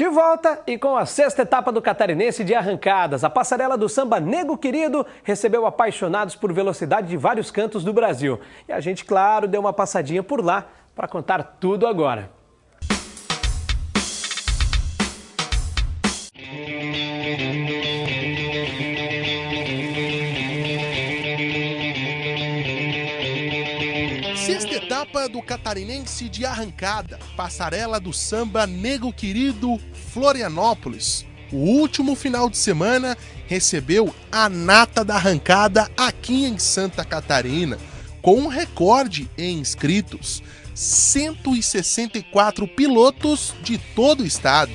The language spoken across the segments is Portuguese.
De volta e com a sexta etapa do Catarinense de arrancadas, a passarela do samba Nego Querido recebeu apaixonados por velocidade de vários cantos do Brasil. E a gente, claro, deu uma passadinha por lá para contar tudo agora. Sexta etapa do Catarinense de arrancada, passarela do samba Nego Querido Florianópolis. O último final de semana recebeu a nata da arrancada aqui em Santa Catarina, com um recorde em inscritos: 164 pilotos de todo o estado.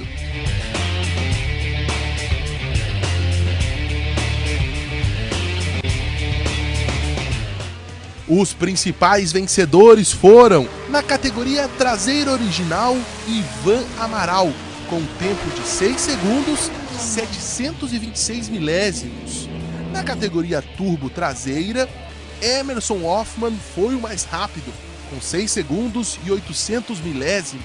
Os principais vencedores foram, na categoria traseira original, Ivan Amaral, com tempo de 6 segundos 726 milésimos. Na categoria turbo traseira, Emerson Hoffman foi o mais rápido, com 6 segundos e 800 milésimos.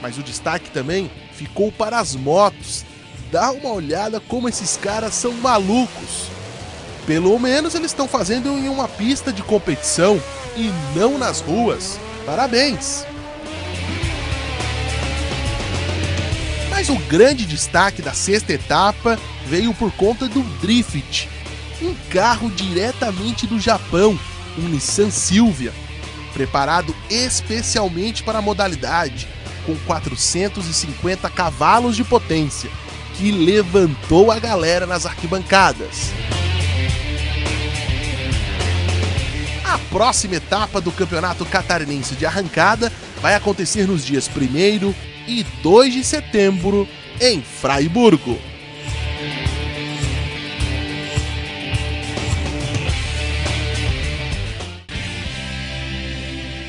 Mas o destaque também ficou para as motos. Dá uma olhada como esses caras são malucos. Pelo menos eles estão fazendo em uma pista de competição e não nas ruas. Parabéns! Mas o grande destaque da sexta etapa veio por conta do Drift, um carro diretamente do Japão, um Nissan Silvia, preparado especialmente para a modalidade, com 450 cavalos de potência, que levantou a galera nas arquibancadas. A próxima etapa do Campeonato Catarinense de Arrancada vai acontecer nos dias 1 e 2 de setembro em Fraiburgo.